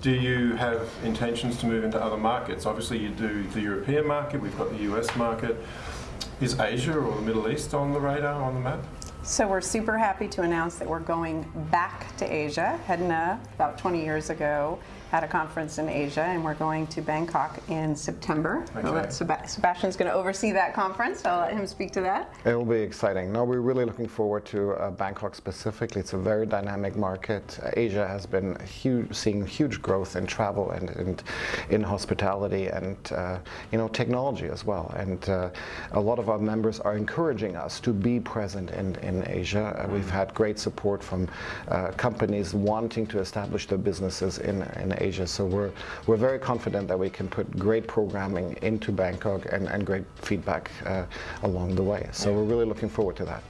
do you have intentions to move into other markets? Obviously, you do the European market, we've got the US market. Is Asia or the Middle East on the radar, on the map? So we're super happy to announce that we're going back to Asia. HEDNA, about 20 years ago, had a conference in Asia, and we're going to Bangkok in September. Okay. Seb- Sebastian's going to oversee that conference, so I'll let him speak to that. It will be exciting. No, we're really looking forward to uh, Bangkok specifically. It's a very dynamic market. Uh, Asia has been huge, seeing huge growth in travel and, and in hospitality and uh, you know technology as well. And uh, a lot of our members are encouraging us to be present in, in Asia. Uh, we've had great support from uh, companies wanting to establish their businesses in, in Asia. So we're we're very confident that we can put great programming into Bangkok and, and great feedback uh, along the way. So we're really looking forward to that.